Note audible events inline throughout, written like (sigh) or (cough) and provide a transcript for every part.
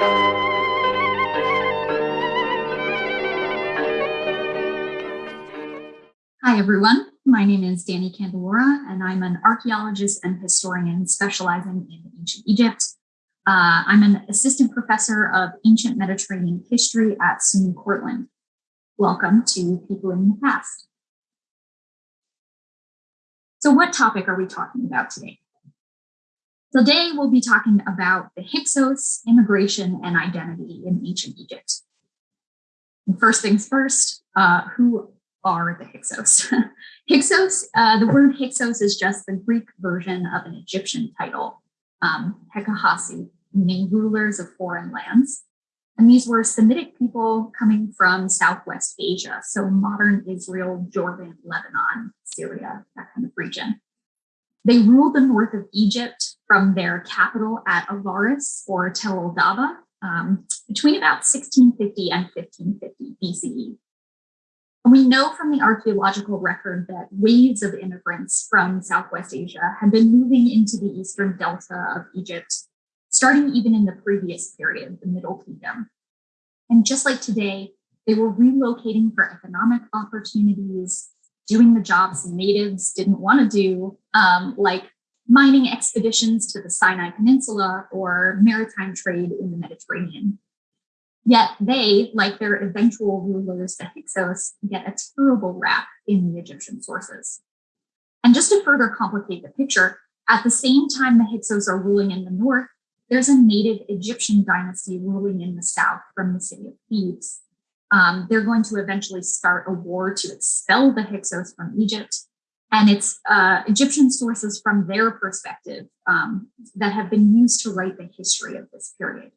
Hi, everyone. My name is Danny Candelora, and I'm an archaeologist and historian specializing in ancient Egypt. Uh, I'm an assistant professor of ancient Mediterranean history at SUNY Cortland. Welcome to People in the Past. So what topic are we talking about today? Today, we'll be talking about the Hyksos, immigration, and identity in ancient Egypt. First things first, uh, who are the Hyksos. (laughs) Hyksos, uh, the word Hyksos is just the Greek version of an Egyptian title, um, Hekahasi, meaning rulers of foreign lands. And these were Semitic people coming from Southwest Asia, so modern Israel, Jordan, Lebanon, Syria, that kind of region. They ruled the north of Egypt from their capital at Avaris or Tel el-Dab'a um, between about 1650 and 1550 BCE. And we know from the archaeological record that waves of immigrants from Southwest Asia had been moving into the eastern delta of Egypt, starting even in the previous period, the Middle Kingdom. And just like today, they were relocating for economic opportunities, doing the jobs natives didn't want to do, um, like mining expeditions to the Sinai Peninsula or maritime trade in the Mediterranean. Yet they, like their eventual rulers, the Hyksos, get a terrible rap in the Egyptian sources. And just to further complicate the picture, at the same time the Hyksos are ruling in the north, there's a native Egyptian dynasty ruling in the south from the city of Thebes. Um, they're going to eventually start a war to expel the Hyksos from Egypt. And it's uh, Egyptian sources from their perspective um, that have been used to write the history of this period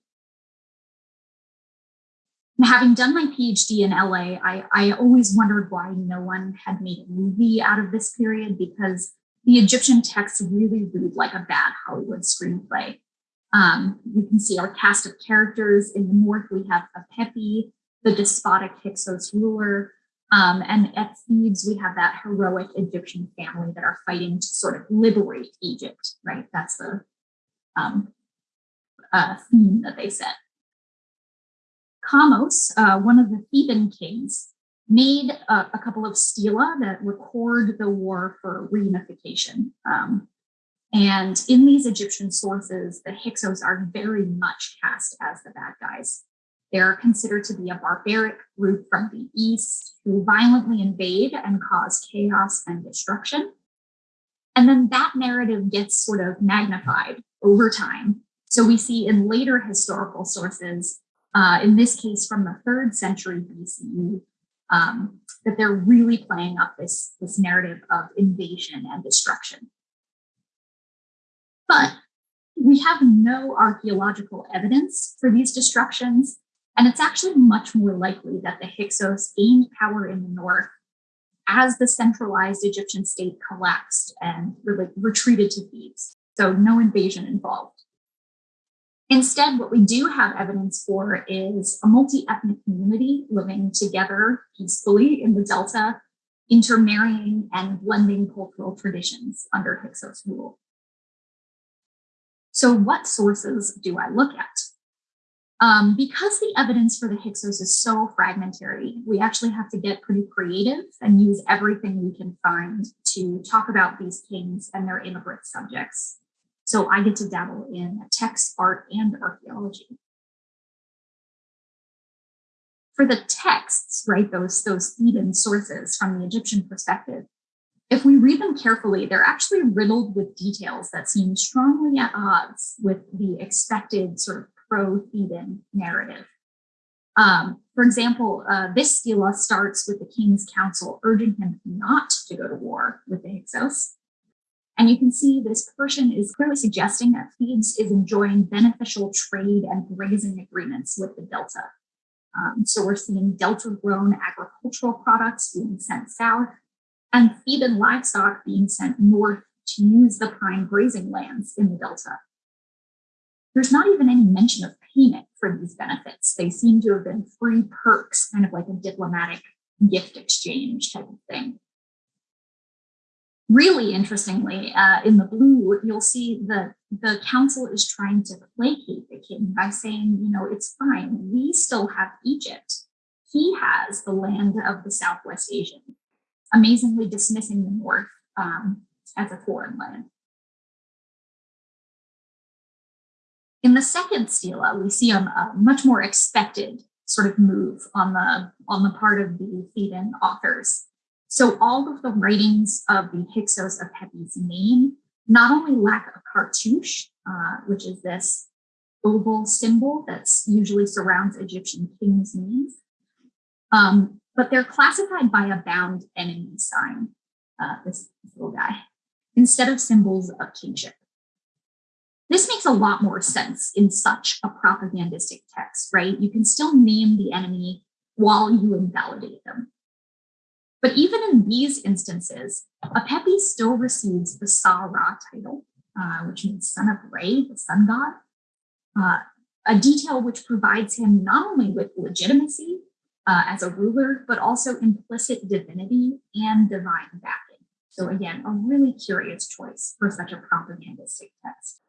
having done my PhD in LA, I, I always wondered why no one had made a movie out of this period because the Egyptian texts really read like a bad Hollywood screenplay. Um, you can see our cast of characters. In the north, we have a Apepi, the despotic Hyksos ruler. Um, and at Thebes, we have that heroic Egyptian family that are fighting to sort of liberate Egypt, right? That's the um, uh, theme that they set. Kamose, uh, one of the Theban kings, made a, a, couple of stela that record the war for reunification. Um, and in these Egyptian sources, the Hyksos are very much cast as the bad guys. They're considered to be a barbaric group from the east who violently invade and cause chaos and destruction. And then that narrative gets sort of magnified over time. So we see in later historical sources uh, in this case from the third century BCE, um, that they're really playing up this, this narrative of invasion and destruction. But we have no archaeological evidence for these destructions, and it's actually much more likely that the Hyksos gained power in the north as the centralized Egyptian state collapsed and really retreated to Thebes. So no invasion involved. Instead, what we do have evidence for is a multi-ethnic community living together peacefully in the Delta, intermarrying and blending cultural traditions under Hyksos rule. So what sources do I look at? Um, because the evidence for the Hyksos is so fragmentary, we actually have to get pretty creative and use everything we can find to talk about these kings and their immigrant subjects. So I get to dabble in text, art, and archaeology. For the texts, right, those, those Theban sources from the Egyptian perspective, if we read them carefully, they're actually riddled with details that seem strongly at odds with the expected sort of pro-Theban narrative. Um, for example, uh, this stela starts with the king's council urging him not to go to war with the Hyksos, and you can see this portion is clearly suggesting that Thebes is enjoying beneficial trade and grazing agreements with the Delta. Um, so we're seeing Delta-grown agricultural products being sent south and Theban livestock being sent north to use the prime grazing lands in the Delta. There's not even any mention of payment for these benefits. They seem to have been free perks, kind of like a diplomatic gift exchange type of thing. Really interestingly, uh, in the blue, you'll see that the council is trying to placate the king by saying, you know, it's fine, we still have Egypt. He has the land of the Southwest Asian, amazingly dismissing the North um, as a foreign land. In the second stela, we see a, much more expected sort of move on the on the part of the Theban authors. So all of the writings of the Hyksos Apepi's name not only lack a cartouche, uh, which is this oval symbol that usually surrounds Egyptian kings' names, um, but they're classified by a bound enemy sign, uh, this little guy, instead of symbols of kingship. This makes a lot more sense in such a propagandistic text, right? You can still name the enemy while you invalidate them. But even in these instances, Apepi still receives the Sa-Ra title, uh, which means son of Re, the sun god, uh, a detail which provides him not only with legitimacy uh, as a ruler, but also implicit divinity and divine backing. So again, a really curious choice for such a propagandistic text.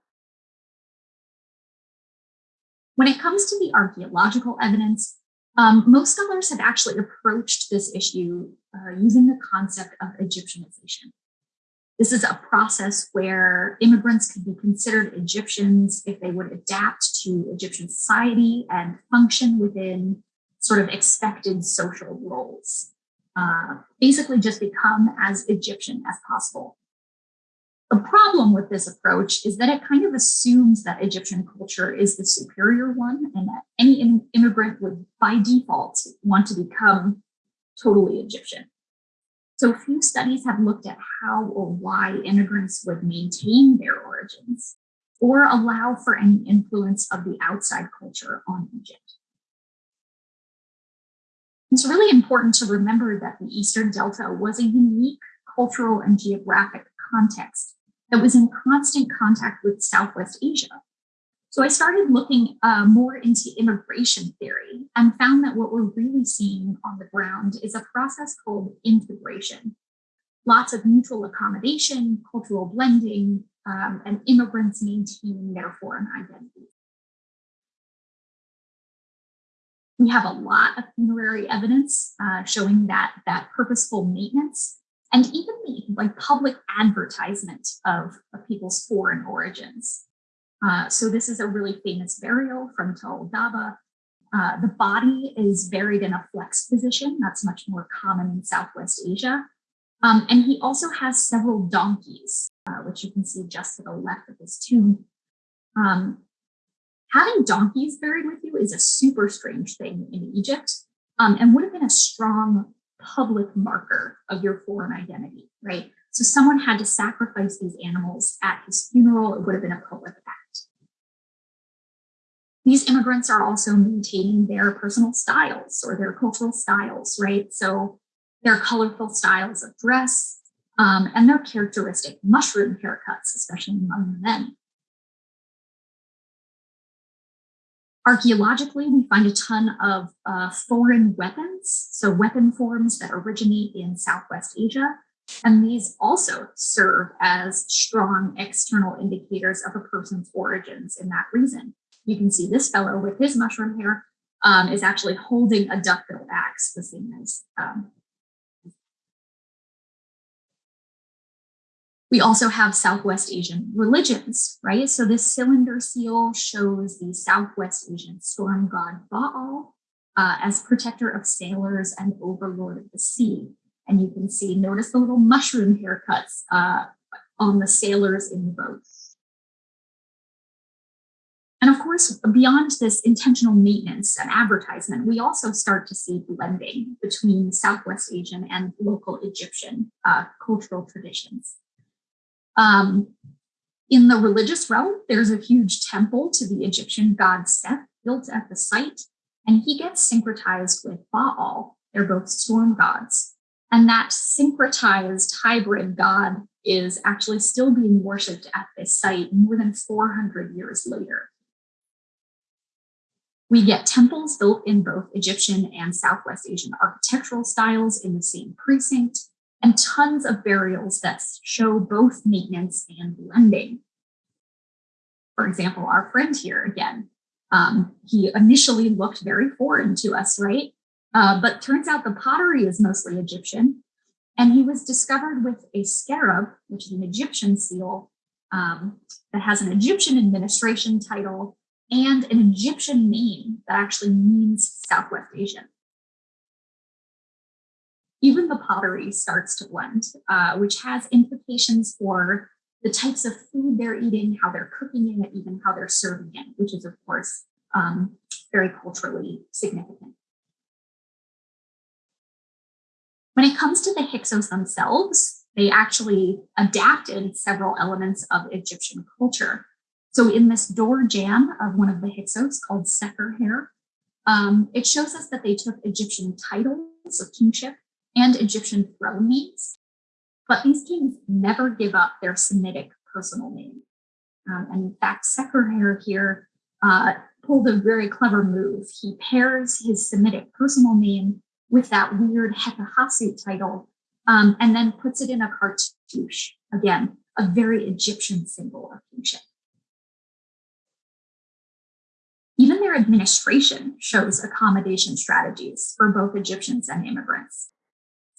When it comes to the archaeological evidence, um, most scholars have actually approached this issue uh, using the concept of Egyptianization. This is a process where immigrants could be considered Egyptians if they would adapt to Egyptian society and function within sort of expected social roles. Uh, basically just become as Egyptian as possible. The problem with this approach is that it kind of assumes that Egyptian culture is the superior one and that any immigrant would by default want to become totally Egyptian. So few studies have looked at how or why immigrants would maintain their origins or allow for any influence of the outside culture on Egypt. It's really important to remember that the Eastern Delta was a unique cultural and geographic context that was in constant contact with Southwest Asia. So I started looking uh, more into immigration theory and found that what we're really seeing on the ground is a process called integration. Lots of mutual accommodation, cultural blending, um, and immigrants maintaining their foreign identity. We have a lot of funerary evidence uh, showing that that purposeful maintenance and even the like public advertisement of, of people's foreign origins. Uh, so this is a really famous burial from Tell el-Dab'a. Uh, the body is buried in a flex position. That's much more common in Southwest Asia. Um, and he also has several donkeys, uh, which you can see just to the left of his tomb. Um, having donkeys buried with you is a super strange thing in Egypt um, and would have been a strong public marker of your foreign identity, right? So someone had to sacrifice these animals at his funeral. It would have been a public act. These immigrants are also maintaining their personal styles or their cultural styles, right? So their colorful styles of dress um, and their characteristic mushroom haircuts, especially among the men. Archaeologically, we find a ton of uh, foreign weapons, so weapon forms that originate in Southwest Asia. And these also serve as strong external indicators of a person's origins in that region. You can see this fellow with his mushroom hair um, is actually holding a duckbill axe, the same as um, We also have Southwest Asian religions, right? So this cylinder seal shows the Southwest Asian storm god Baal uh, as protector of sailors and overlord of the sea. And you can see, notice the little mushroom haircuts uh, on the sailors in the boat. And of course, beyond this intentional maintenance and advertisement, we also start to see blending between Southwest Asian and local Egyptian uh, cultural traditions. Um, in the religious realm, there's a huge temple to the Egyptian god Seth built at the site, and he gets syncretized with Baal. They're both storm gods. And that syncretized hybrid god is actually still being worshipped at this site more than 400 years later. We get temples built in both Egyptian and Southwest Asian architectural styles in the same precinct, and tons of burials that show both maintenance and blending. For example, our friend here again, um, he initially looked very foreign to us, right? Uh, but turns out the pottery is mostly Egyptian. And he was discovered with a scarab, which is an Egyptian seal um, that has an Egyptian administration title and an Egyptian name that actually means Southwest Asian. Even the pottery starts to blend, uh, which has implications for the types of food they're eating, how they're cooking it, even how they're serving it, which is, of course, um, very culturally significant. When it comes to the Hyksos themselves, they actually adapted several elements of Egyptian culture. So in this door jamb of one of the Hyksos called Sakir-Har, um, it shows us that they took Egyptian titles of kingship and Egyptian throne names, but these kings never give up their Semitic personal name. Um, and in fact, Sakir-Har uh, pulled a very clever move. He pairs his Semitic personal name with that weird Hekahasut title, um, and then puts it in a cartouche. Again, a very Egyptian symbol of kingship. Even their administration shows accommodation strategies for both Egyptians and immigrants.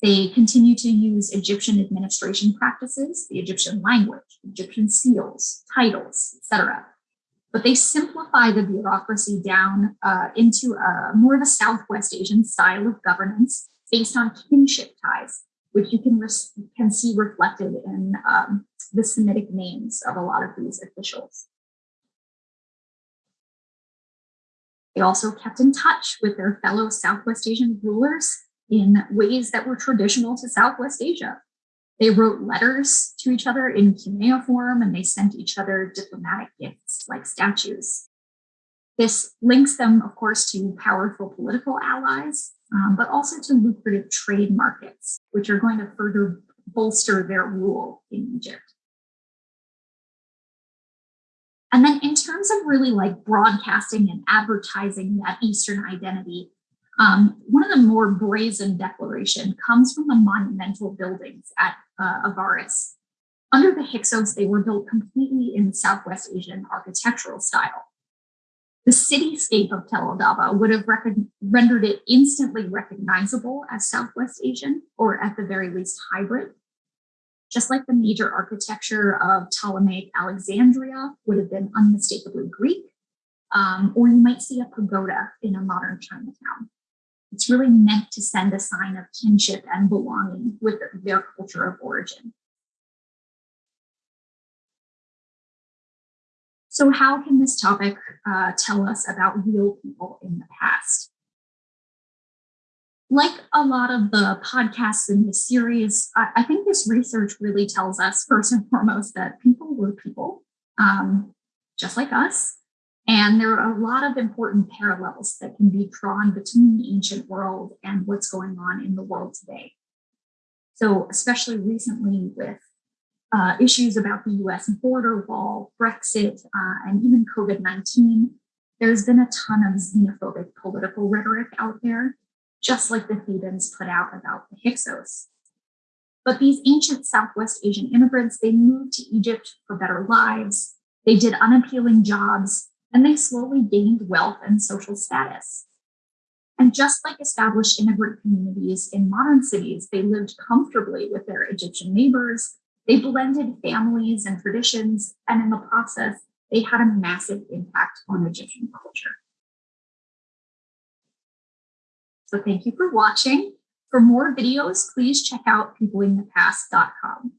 They continue to use Egyptian administration practices, the Egyptian language, Egyptian seals, titles, etc but they simplify the bureaucracy down uh, into a, more of a Southwest Asian style of governance based on kinship ties, which you can, can see reflected in um, the Semitic names of a lot of these officials. They also kept in touch with their fellow Southwest Asian rulers in ways that were traditional to Southwest Asia. They wrote letters to each other in cuneiform and they sent each other diplomatic gifts like statues. This links them, of course, to powerful political allies, um, but also to lucrative trade markets, which are going to further bolster their rule in Egypt. And then in terms of really like broadcasting and advertising that Eastern identity, um, one of the more brazen declaration comes from the monumental buildings at uh, Avaris. Under the Hyksos, they were built completely in Southwest Asian architectural style. The cityscape of Tell el-Dab'a would have rendered it instantly recognizable as Southwest Asian, or at the very least hybrid. Just like the major architecture of Ptolemaic Alexandria would have been unmistakably Greek, um, or you might see a pagoda in a modern Chinatown. It's really meant to send a sign of kinship and belonging with their culture of origin. So how can this topic uh, tell us about real people in the past? Like a lot of the podcasts in this series, I, I think this research really tells us first and foremost that people were people, um, just like us, and there are a lot of important parallels that can be drawn between the ancient world and what's going on in the world today. So especially recently with uh, issues about the US border wall, Brexit, uh, and even COVID-19, there's been a ton of xenophobic political rhetoric out there, just like the Thebans put out about the Hyksos. But these ancient Southwest Asian immigrants, they moved to Egypt for better lives. They did unappealing jobs and they slowly gained wealth and social status. And just like established immigrant communities in modern cities, they lived comfortably with their Egyptian neighbors, they blended families and traditions, and in the process, they had a massive impact on Egyptian culture. So thank you for watching. For more videos, please check out peopleinthepast.com.